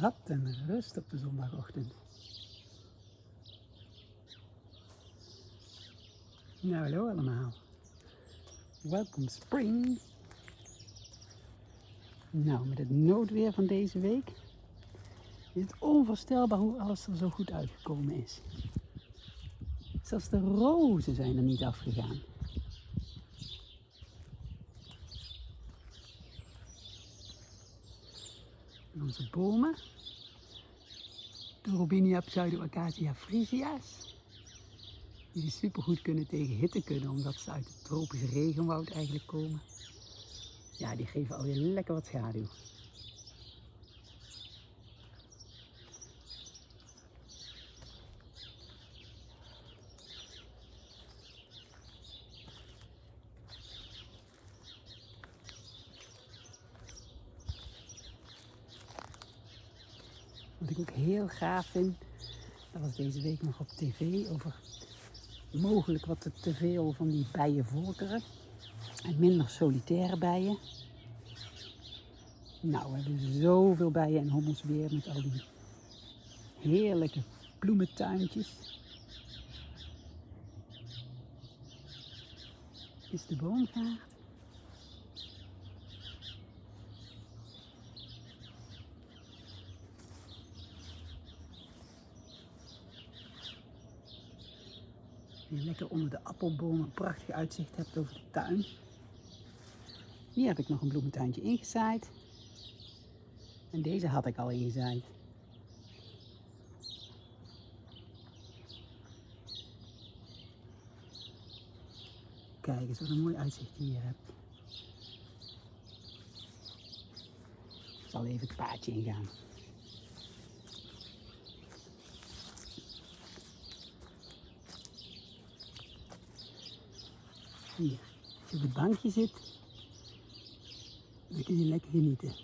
Wat een rust op de zondagochtend. Nou, hallo allemaal. Welkom spring. Nou, met het noodweer van deze week is het onvoorstelbaar hoe alles er zo goed uitgekomen is. Zelfs de rozen zijn er niet afgegaan. En onze bomen, Robinia pseudoacacia frisia's, die supergoed kunnen tegen hitte kunnen, omdat ze uit het tropische regenwoud eigenlijk komen. Ja, die geven alweer lekker wat schaduw. Wat ik ook heel gaaf vind, dat was deze week nog op tv over mogelijk wat te veel van die bijenvolkeren en minder solitaire bijen. Nou, we hebben zoveel bijen en hommels weer met al die heerlijke bloementuintjes. Is de boomgaard. Je lekker onder de appelbomen prachtig uitzicht hebt over de tuin. Hier heb ik nog een bloementuintje ingezaaid. En deze had ik al ingezaaid. Kijk eens wat een mooi uitzicht je hier hebt. Ik zal even het paadje ingaan. Hier, als je op het bankje zit, dan kun je lekker genieten.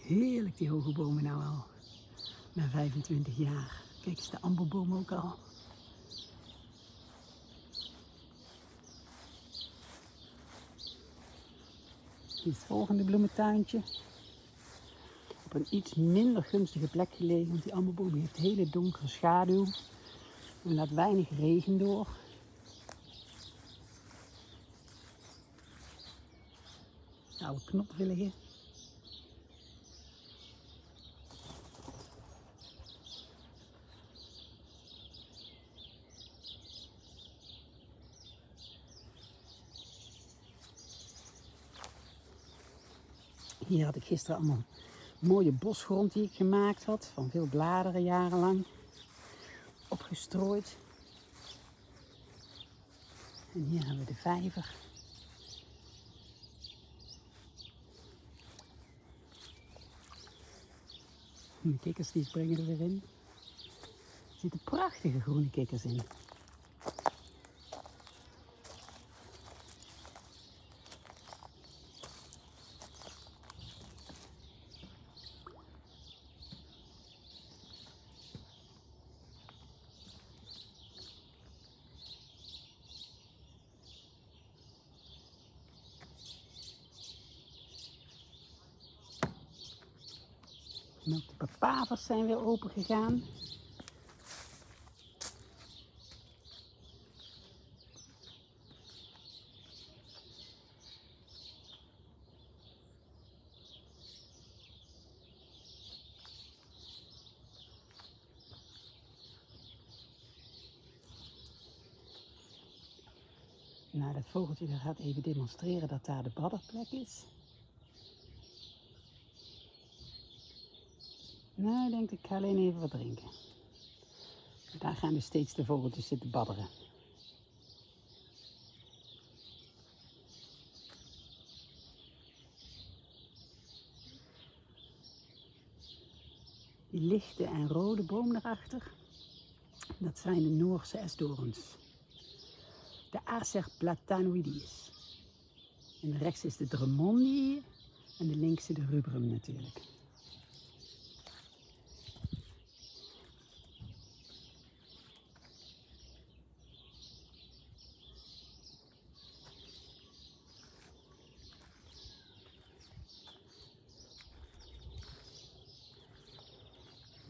Heerlijk die hoge bomen nou al. Na 25 jaar. Kijk eens de amberboom ook al. Het volgende bloementuintje. Op een iets minder gunstige plek gelegen, want die amberboom heeft hele donkere schaduw en laat weinig regen door. Oude knopwilligen. Hier had ik gisteren allemaal mooie bosgrond die ik gemaakt had. Van veel bladeren jarenlang. Opgestrooid. En hier hebben we de vijver. De kikkers die springen er weer in. Er zitten prachtige groene kikkers in. En ook de papavers zijn weer open gegaan. Nou, dat vogeltje gaat even demonstreren dat daar de badderplek is. Nou, denk ik ga alleen even wat drinken. Daar gaan dus steeds de vogeltjes zitten badderen. Die lichte en rode boom daarachter, dat zijn de Noorse esdoorns. De Acer platanoides. En rechts is de Drummondii en de linkse de rubrum natuurlijk.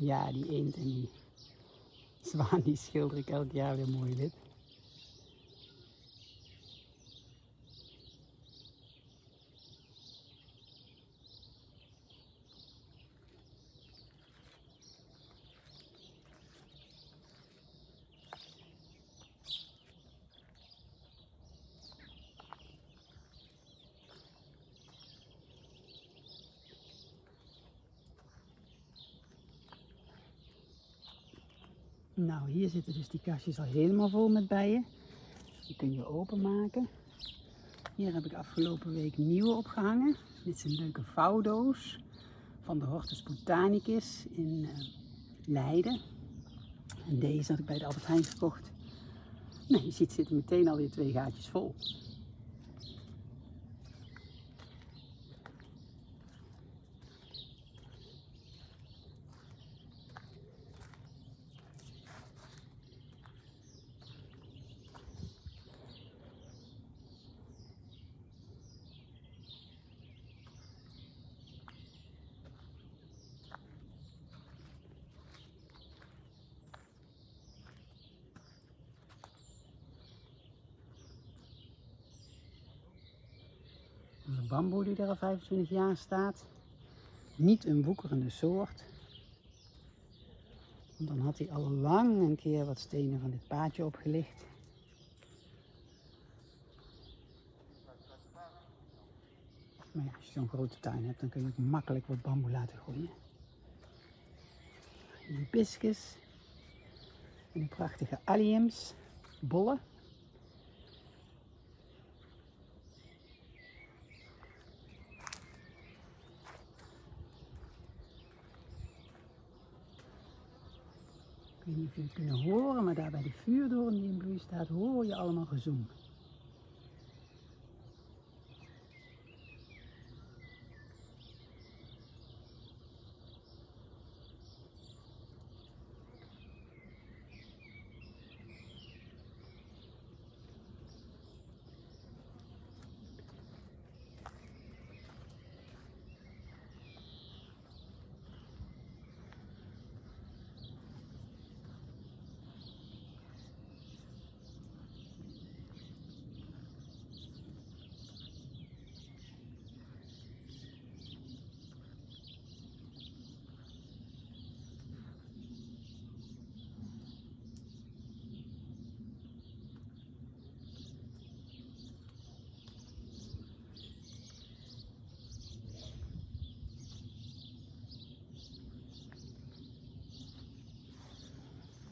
Ja, die eend en die zwaan die schilder ik elk jaar weer mooi wit. Nou, hier zitten dus die kastjes al helemaal vol met bijen. Die kun je openmaken. Hier heb ik afgelopen week nieuwe opgehangen. Dit is een leuke vouwdoos van de Hortus Botanicus in uh, Leiden. En deze had ik bij de Albert Heijn gekocht. Nou, je ziet zitten meteen alweer twee gaatjes vol. Een bamboe die er al 25 jaar staat. Niet een woekerende soort. Want dan had hij al lang een keer wat stenen van dit paadje opgelicht. Maar ja, als je zo'n grote tuin hebt, dan kun je ook makkelijk wat bamboe laten groeien. Hibiscus. Die prachtige alliums, bollen. Ik weet niet of jullie het kunnen horen, maar daar bij de vuurdoorn die in bloei staat, hoor je allemaal gezoem.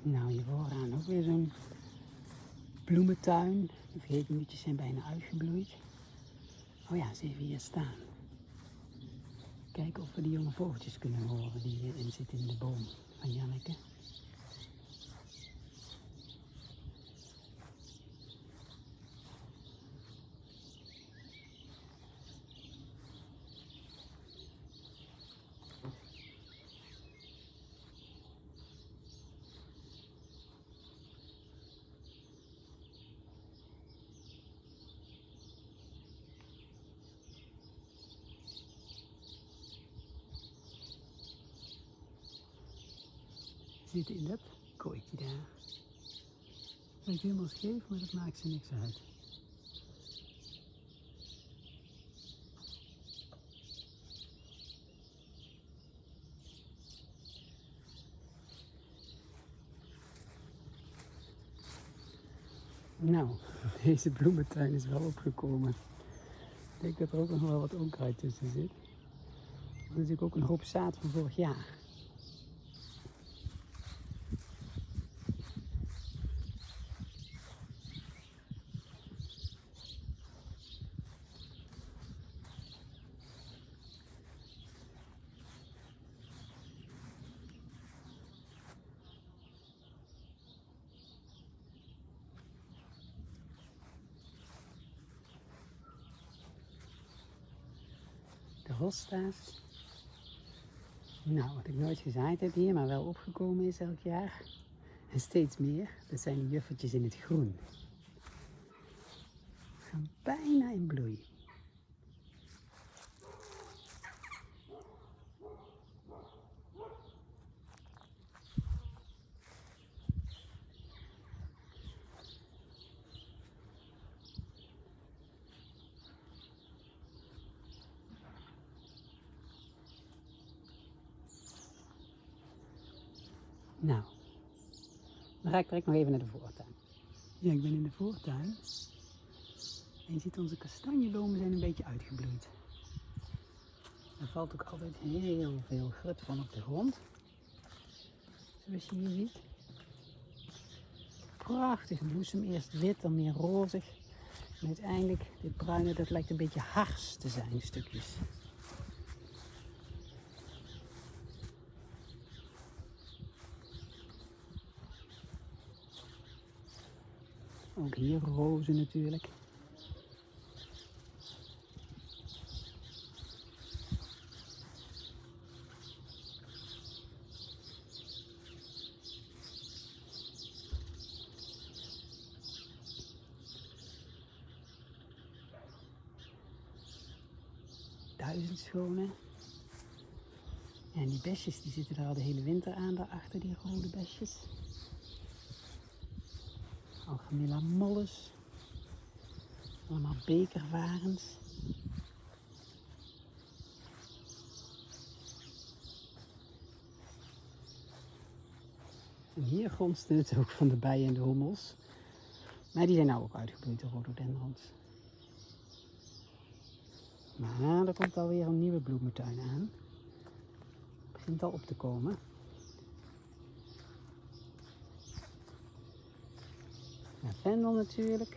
Nou, hier vooraan ook weer zo'n bloementuin. De vergeetmuutjes zijn bijna uitgebloeid. Oh ja, ze even hier staan. Kijken of we die jonge vogeltjes kunnen horen die hierin zitten in de boom van Janneke. Zitten in dat kooitje daar. Lijkt helemaal scheef, maar dat maakt ze niks uit. Nou, deze bloementuin is wel opgekomen. Ik denk dat er ook nog wel wat onkruid tussen zit. Er is natuurlijk ook een hoop zaad van vorig jaar. De hosta's. Nou, wat ik nooit gezaaid heb hier, maar wel opgekomen is elk jaar. En steeds meer, dat zijn de juffertjes in het groen. Gaan bijna in bloei. Nou, dan ga ik direct nog even naar de voortuin. Ja, ik ben in de voortuin. En je ziet onze kastanjebomen zijn een beetje uitgebloeid. Er valt ook altijd heel veel grut van op de grond. Zoals je hier ziet. Prachtig bloesem, eerst wit, dan meer rozig. En uiteindelijk, dit bruine, dat lijkt een beetje hars te zijn, stukjes. Ook hier rozen natuurlijk. Duizend schone. En die besjes die zitten er al de hele winter aan, daarachter die rode besjes. Algemilla molles. Allemaal bekervarens. En hier gonste het ook van de bijen en de hommels. Maar die zijn nou ook uitgebloeid, de rhododendrons. Maar er komt alweer een nieuwe bloementuin aan. Het begint al op te komen. Lavendel natuurlijk.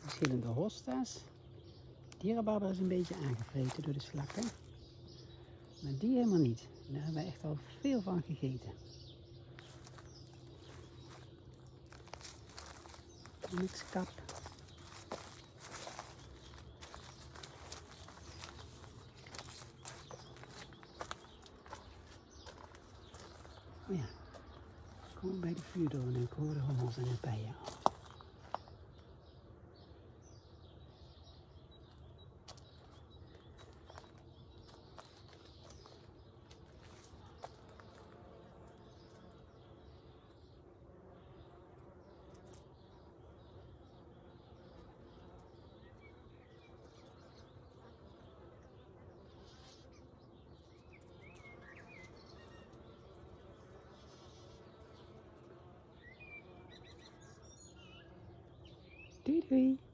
Verschillende hosta's. Dierenbarber is een beetje aangevreten door de slakken. Maar die helemaal niet. Daar hebben we echt al veel van gegeten. kap. Oh ja, kom bij de vuurdoorn en ik hoor de hommels en de bijen. Doei doei!